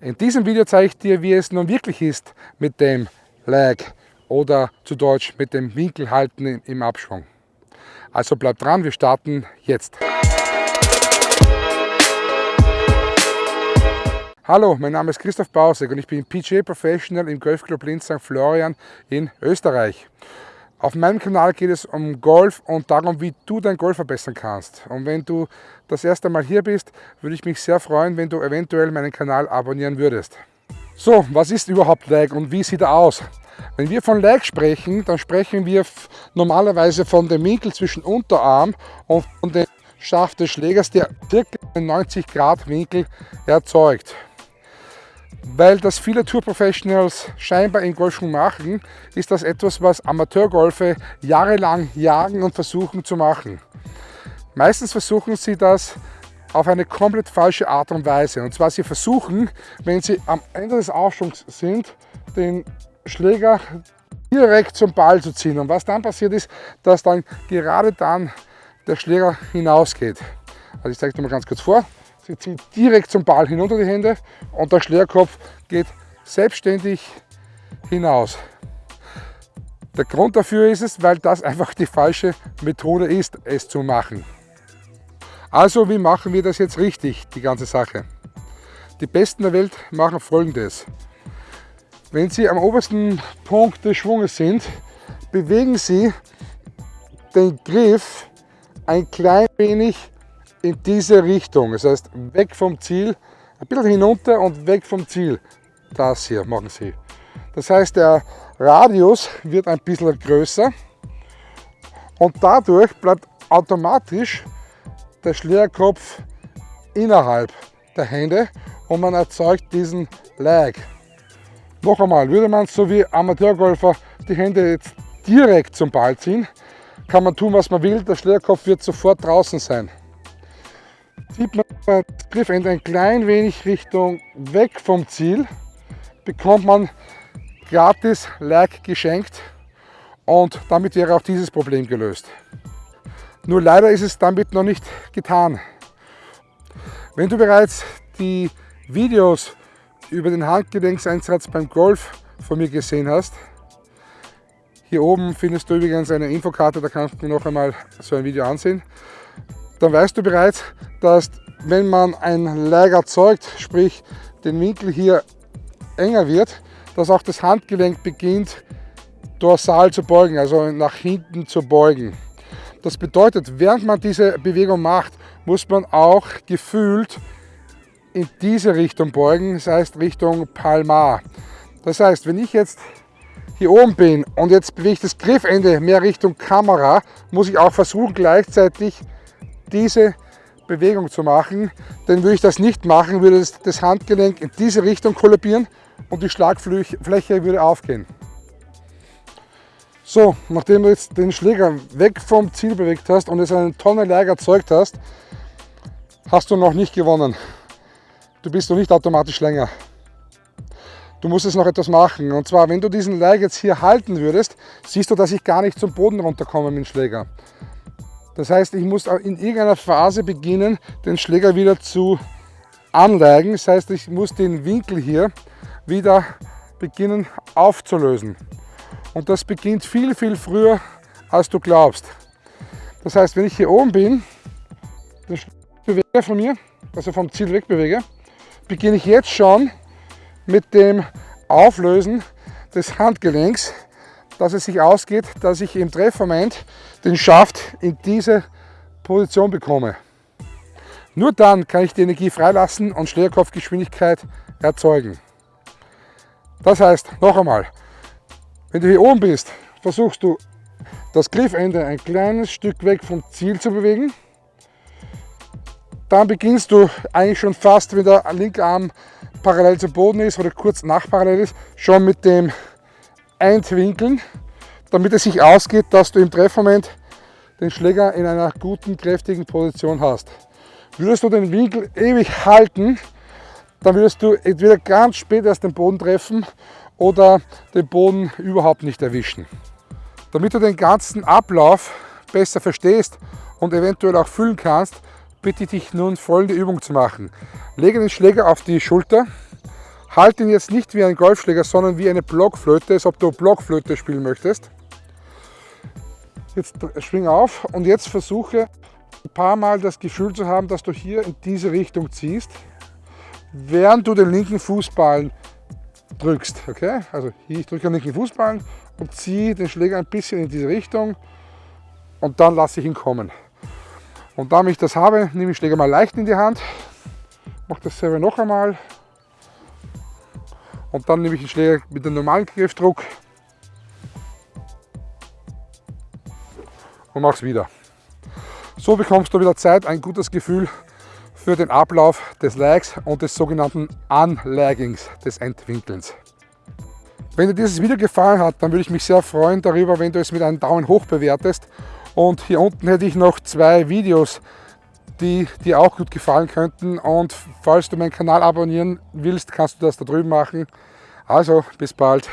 In diesem Video zeige ich dir, wie es nun wirklich ist mit dem Lag oder zu Deutsch mit dem Winkelhalten im Abschwung. Also bleib dran, wir starten jetzt. Hallo, mein Name ist Christoph Bausek und ich bin PGA Professional im Golfclub Linz St. Florian in Österreich. Auf meinem Kanal geht es um Golf und darum, wie du dein Golf verbessern kannst. Und wenn du das erste Mal hier bist, würde ich mich sehr freuen, wenn du eventuell meinen Kanal abonnieren würdest. So, was ist überhaupt Lag und wie sieht er aus? Wenn wir von Lag sprechen, dann sprechen wir normalerweise von dem Winkel zwischen Unterarm und dem Schaft des Schlägers, der ca. 90 Grad Winkel erzeugt. Weil das viele Tour-Professionals scheinbar im Golfschwung machen, ist das etwas, was Amateurgolfer jahrelang jagen und versuchen zu machen. Meistens versuchen sie das auf eine komplett falsche Art und Weise. Und zwar sie versuchen, wenn sie am Ende des Aufschwungs sind, den Schläger direkt zum Ball zu ziehen. Und was dann passiert ist, dass dann gerade dann der Schläger hinausgeht. Also ich zeige dir mal ganz kurz vor. Sie zieht direkt zum Ball hinunter die Hände und der Schlägerkopf geht selbstständig hinaus. Der Grund dafür ist es, weil das einfach die falsche Methode ist, es zu machen. Also wie machen wir das jetzt richtig, die ganze Sache? Die Besten der Welt machen folgendes. Wenn Sie am obersten Punkt des Schwunges sind, bewegen Sie den Griff ein klein wenig in diese Richtung. Das heißt, weg vom Ziel, ein bisschen hinunter und weg vom Ziel. Das hier machen Sie. Das heißt, der Radius wird ein bisschen größer und dadurch bleibt automatisch der Schlägerkopf innerhalb der Hände und man erzeugt diesen Lag. Noch einmal, würde man so wie Amateurgolfer die Hände jetzt direkt zum Ball ziehen, kann man tun, was man will, der Schlägerkopf wird sofort draußen sein zieht man das Griffende ein klein wenig Richtung weg vom Ziel, bekommt man gratis Lag geschenkt und damit wäre auch dieses Problem gelöst. Nur leider ist es damit noch nicht getan. Wenn du bereits die Videos über den Handgelenkseinsatz beim Golf von mir gesehen hast, hier oben findest du übrigens eine Infokarte, da kannst du noch einmal so ein Video ansehen dann weißt du bereits, dass wenn man ein Lag erzeugt, sprich den Winkel hier enger wird, dass auch das Handgelenk beginnt dorsal zu beugen, also nach hinten zu beugen. Das bedeutet, während man diese Bewegung macht, muss man auch gefühlt in diese Richtung beugen, das heißt Richtung Palmar. Das heißt, wenn ich jetzt hier oben bin und jetzt bewege ich das Griffende mehr Richtung Kamera, muss ich auch versuchen gleichzeitig diese Bewegung zu machen. Denn würde ich das nicht machen, würde das Handgelenk in diese Richtung kollabieren und die Schlagfläche würde aufgehen. So, nachdem du jetzt den Schläger weg vom Ziel bewegt hast und es einen Tonne Lag erzeugt hast, hast du noch nicht gewonnen. Du bist noch nicht automatisch länger. Du musst jetzt noch etwas machen. Und zwar, wenn du diesen Lag jetzt hier halten würdest, siehst du, dass ich gar nicht zum Boden runterkomme mit dem Schläger. Das heißt, ich muss in irgendeiner Phase beginnen, den Schläger wieder zu anleigen. Das heißt, ich muss den Winkel hier wieder beginnen aufzulösen. Und das beginnt viel, viel früher, als du glaubst. Das heißt, wenn ich hier oben bin, den Schläger bewege von mir, also vom Ziel wegbewege, beginne ich jetzt schon mit dem Auflösen des Handgelenks dass es sich ausgeht, dass ich im Treffmoment den Schaft in diese Position bekomme. Nur dann kann ich die Energie freilassen und Schlägerkopfgeschwindigkeit erzeugen. Das heißt, noch einmal, wenn du hier oben bist, versuchst du das Griffende ein kleines Stück weg vom Ziel zu bewegen. Dann beginnst du eigentlich schon fast, wenn der linke Arm parallel zum Boden ist oder kurz nach parallel ist, schon mit dem Eintwinkeln, damit es sich ausgeht, dass du im Treffmoment den Schläger in einer guten, kräftigen Position hast. Würdest du den Winkel ewig halten, dann würdest du entweder ganz spät erst den Boden treffen oder den Boden überhaupt nicht erwischen. Damit du den ganzen Ablauf besser verstehst und eventuell auch fühlen kannst, bitte ich dich nun folgende Übung zu machen. Lege den Schläger auf die Schulter Halt ihn jetzt nicht wie ein Golfschläger, sondern wie eine Blockflöte, als ob du Blockflöte spielen möchtest. Jetzt schwing auf und jetzt versuche ein paar Mal das Gefühl zu haben, dass du hier in diese Richtung ziehst, während du den linken Fußballen drückst. Okay? Also hier, ich drücke den linken Fußballen und ziehe den Schläger ein bisschen in diese Richtung und dann lasse ich ihn kommen. Und damit ich das habe, nehme ich den Schläger mal leicht in die Hand, mache dasselbe noch einmal und dann nehme ich den Schläger mit dem normalen Griffdruck und mache es wieder. So bekommst du wieder Zeit, ein gutes Gefühl für den Ablauf des Lags und des sogenannten Unlaggings, des Entwinkelns. Wenn dir dieses Video gefallen hat, dann würde ich mich sehr freuen darüber, wenn du es mit einem Daumen hoch bewertest. Und hier unten hätte ich noch zwei Videos, die dir auch gut gefallen könnten. Und falls du meinen Kanal abonnieren willst, kannst du das da drüben machen. Also, bis bald.